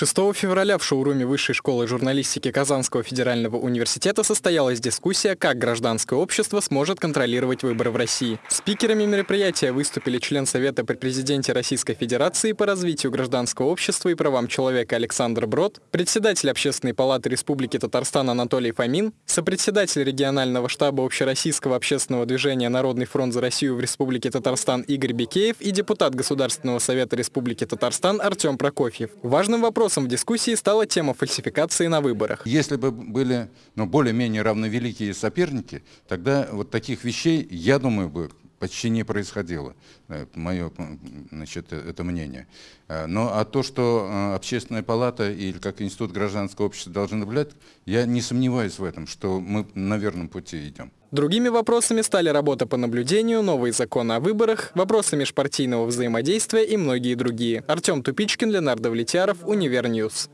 6 февраля в шоуруме Высшей школы журналистики Казанского федерального университета состоялась дискуссия, как гражданское общество сможет контролировать выборы в России. Спикерами мероприятия выступили член Совета при президенте Российской Федерации по развитию гражданского общества и правам человека Александр Брод, председатель Общественной палаты Республики Татарстан Анатолий Фомин, сопредседатель регионального штаба Общероссийского общественного движения «Народный фронт за Россию» в Республике Татарстан Игорь Бекеев и депутат Государственного совета Республики Татарстан Артем Прокофьев. Важным вопросом Вопросом в дискуссии стала тема фальсификации на выборах. Если бы были ну, более-менее равновеликие соперники, тогда вот таких вещей, я думаю, бы почти не происходило, э, мое значит, это мнение. Э, но а то, что э, общественная палата или как институт гражданского общества должны наблюдать, я не сомневаюсь в этом, что мы на верном пути идем. Другими вопросами стали работа по наблюдению, новые законы о выборах, вопросы межпартийного взаимодействия и многие другие. Артем Тупичкин, Ленар Давлетьяров, Univer News.